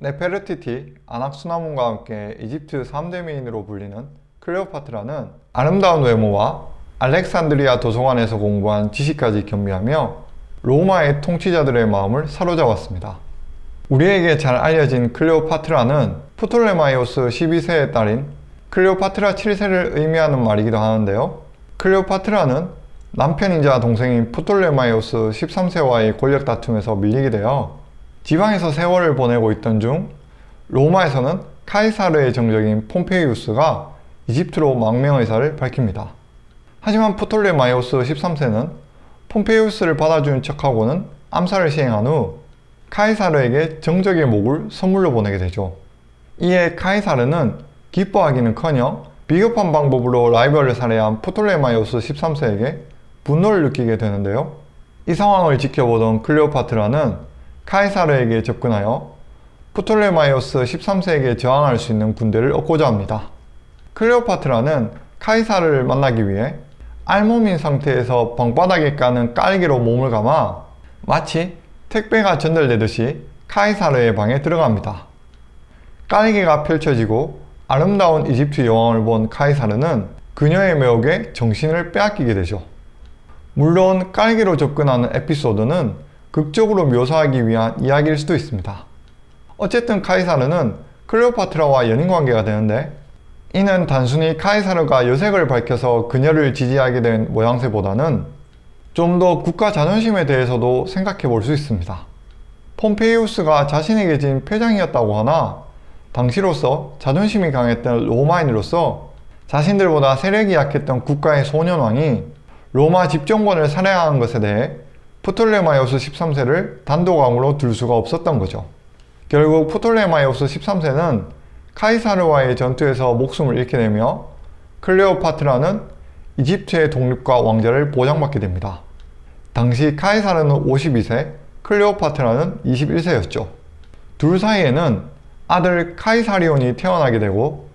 네페르티티, 아낙수나문과 함께 이집트 3대 미인으로 불리는 클레오파트라는 아름다운 외모와 알렉산드리아 도서관에서 공부한 지식까지 겸비하며 로마의 통치자들의 마음을 사로잡았습니다. 우리에게 잘 알려진 클레오파트라는 프톨레마이오스 12세의 딸인 클레오파트라 7세를 의미하는 말이기도 하는데요. 클레오파트라는 남편이자 동생인 프톨레마이오스 13세와의 권력 다툼에서 밀리게 되어 지방에서 세월을 보내고 있던 중 로마에서는 카이사르의 정적인 폼페이우스가 이집트로 망명 의사를 밝힙니다. 하지만 프톨레마이오스 13세는 폼페이우스를 받아주는 척하고는 암살을 시행한 후 카이사르에게 정적의 목을 선물로 보내게 되죠. 이에 카이사르는 기뻐하기는커녕 비겁한 방법으로 라이벌을 살해한 프톨레마이오스 13세에게 분노를 느끼게 되는데요. 이 상황을 지켜보던 클레오파트라는 카이사르에게 접근하여 프톨레마이오스 13세에게 저항할 수 있는 군대를 얻고자 합니다. 클레오파트라는 카이사르를 만나기 위해 알몸인 상태에서 방바닥에 까는 깔개로 몸을 감아 마치 택배가 전달되듯이 카이사르의 방에 들어갑니다. 깔개가 펼쳐지고 아름다운 이집트 여왕을 본 카이사르는 그녀의 매혹에 정신을 빼앗기게 되죠. 물론 깔개로 접근하는 에피소드는 극적으로 묘사하기 위한 이야기일 수도 있습니다. 어쨌든 카이사르는 클레오파트라와 연인관계가 되는데 이는 단순히 카이사르가 여색을 밝혀서 그녀를 지지하게 된 모양새보다는 좀 더 국가 자존심에 대해서도 생각해 볼 수 있습니다. 폼페이우스가 자신에게 진 표장이었다고 하나 당시로서 자존심이 강했던 로마인으로서 자신들보다 세력이 약했던 국가의 소년왕이 로마 집정관을 살해한 것에 대해 프톨레마이오스 13세를 단독 왕으로 둘 수가 없었던 거죠. 결국 프톨레마이오스 13세는 카이사르와의 전투에서 목숨을 잃게 되며 클레오파트라는 이집트의 독립과 왕좌를 보장받게 됩니다. 당시 카이사르는 52세, 클레오파트라는 21세였죠. 둘 사이에는 아들 카이사리온이 태어나게 되고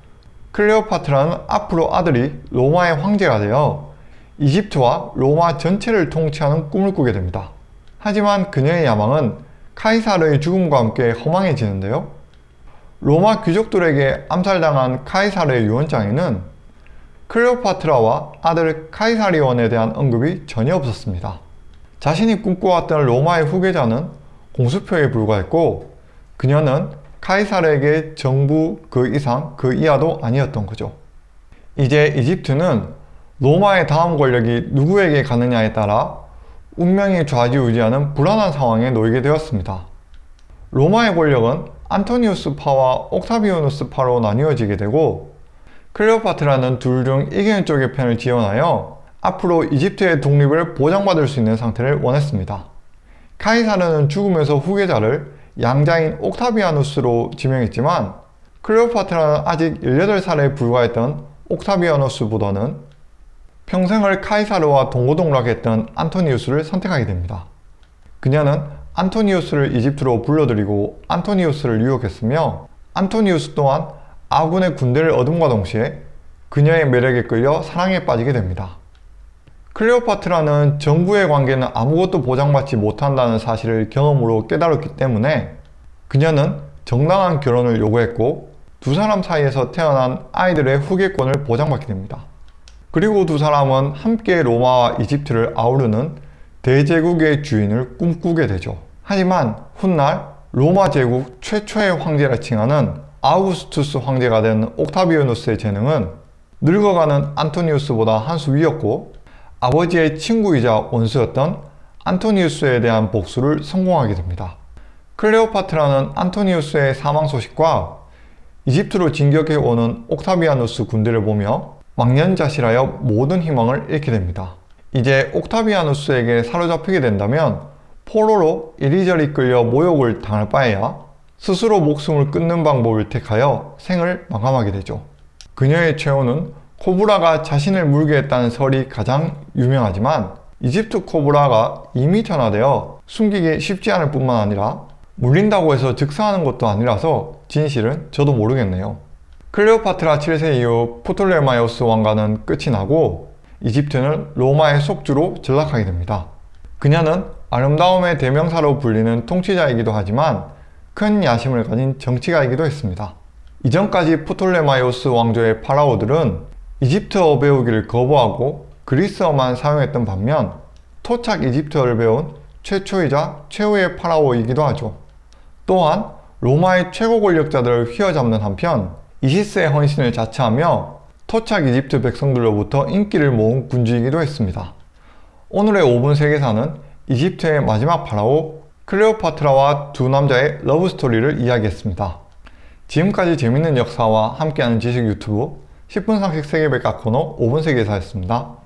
클레오파트라는 앞으로 아들이 로마의 황제가 되어 이집트와 로마 전체를 통치하는 꿈을 꾸게 됩니다. 하지만 그녀의 야망은 카이사르의 죽음과 함께 허망해지는데요. 로마 귀족들에게 암살당한 카이사르의 유언장에는 클레오파트라와 아들 카이사리온에 대한 언급이 전혀 없었습니다. 자신이 꿈꿔왔던 로마의 후계자는 공수표에 불과했고 그녀는 카이사르에게 정부 그 이상 그 이하도 아니었던 거죠. 이제 이집트는 로마의 다음 권력이 누구에게 가느냐에 따라 운명이 좌지우지하는 불안한 상황에 놓이게 되었습니다. 로마의 권력은 안토니우스파와 옥타비오누스파로 나뉘어지게 되고 클레오파트라는 둘 중 이기는 쪽의 편을 지원하여 앞으로 이집트의 독립을 보장받을 수 있는 상태를 원했습니다. 카이사르는 죽으면서 후계자를 양자인 옥타비아누스로 지명했지만 클레오파트라는 아직 18살에 불과했던 옥타비아누스보다는 평생을 카이사르와 동고동락했던 안토니우스를 선택하게 됩니다. 그녀는 안토니우스를 이집트로 불러들이고 안토니우스를 유혹했으며 안토니우스 또한 아군의 군대를 얻음과 동시에 그녀의 매력에 끌려 사랑에 빠지게 됩니다. 클레오파트라는 정부의 관계는 아무것도 보장받지 못한다는 사실을 경험으로 깨달았기 때문에 그녀는 정당한 결혼을 요구했고 두 사람 사이에서 태어난 아이들의 후계권을 보장받게 됩니다. 그리고 두 사람은 함께 로마와 이집트를 아우르는 대제국의 주인을 꿈꾸게 되죠. 하지만 훗날 로마 제국 최초의 황제라 칭하는 아우구스투스 황제가 된 옥타비오누스의 재능은 늙어가는 안토니우스보다 한 수 위였고 아버지의 친구이자 원수였던 안토니우스에 대한 복수를 성공하게 됩니다. 클레오파트라는 안토니우스의 사망 소식과 이집트로 진격해 오는 옥타비아누스 군대를 보며 망년자실하여 모든 희망을 잃게 됩니다. 이제 옥타비아누스에게 사로잡히게 된다면 포로로 이리저리 끌려 모욕을 당할 바에야 스스로 목숨을 끊는 방법을 택하여 생을 마감하게 되죠. 그녀의 최후는 코브라가 자신을 물게 했다는 설이 가장 유명하지만 이집트 코브라가 2m 전후되어 숨기기 쉽지 않을 뿐만 아니라 물린다고 해서 즉사하는 것도 아니라서 진실은 저도 모르겠네요. 클레오파트라 7세 이후 프톨레마이오스 왕가는 끝이 나고 이집트는 로마의 속주로 전락하게 됩니다. 그녀는 아름다움의 대명사로 불리는 통치자이기도 하지만 큰 야심을 가진 정치가이기도 했습니다. 이전까지 프톨레마이오스 왕조의 파라오들은 이집트어 배우기를 거부하고 그리스어만 사용했던 반면 토착 이집트어를 배운 최초이자 최후의 파라오이기도 하죠. 또한 로마의 최고 권력자들을 휘어잡는 한편 이시스의 헌신을 자처하며 토착 이집트 백성들로부터 인기를 모은 군주이기도 했습니다. 오늘의 5분 세계사는 이집트의 마지막 파라오 클레오파트라와 두 남자의 러브스토리를 이야기했습니다. 지금까지 재밌는 역사와 함께하는 지식 유튜브 10분 상식 세계백과 코너 5분 세계사였습니다.